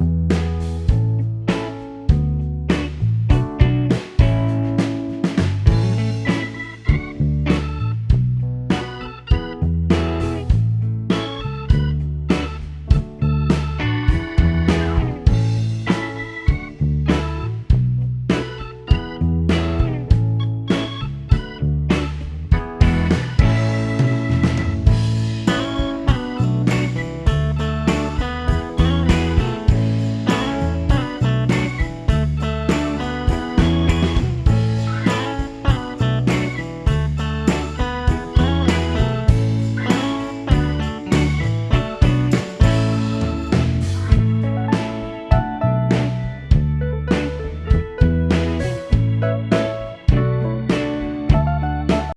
you